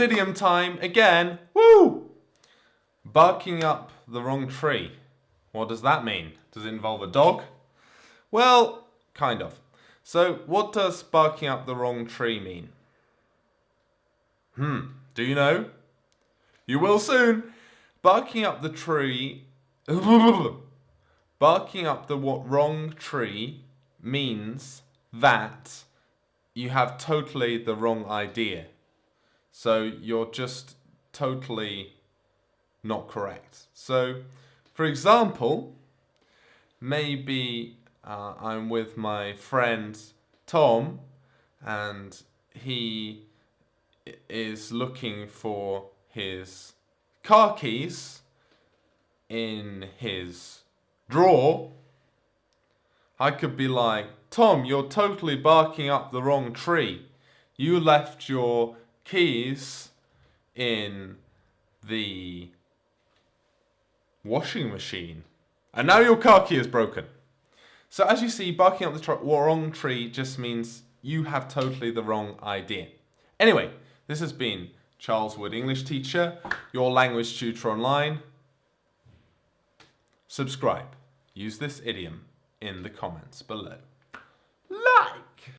Idiom time again. Woo! Barking up the wrong tree. What does that mean? Does it involve a dog? Well, kind of. So, what does barking up the wrong tree mean? Hmm, do you know? You will soon. Barking up the tree. barking up the what wrong tree means that you have totally the wrong idea. So you're just totally not correct. So, for example, maybe uh, I'm with my friend Tom and he is looking for his car keys in his drawer. I could be like, Tom, you're totally barking up the wrong tree. You left your keys in the washing machine. And now your car key is broken. So as you see, barking up the wrong tree just means you have totally the wrong idea. Anyway, this has been Charles Wood, English teacher, your language tutor online. Subscribe. Use this idiom in the comments below.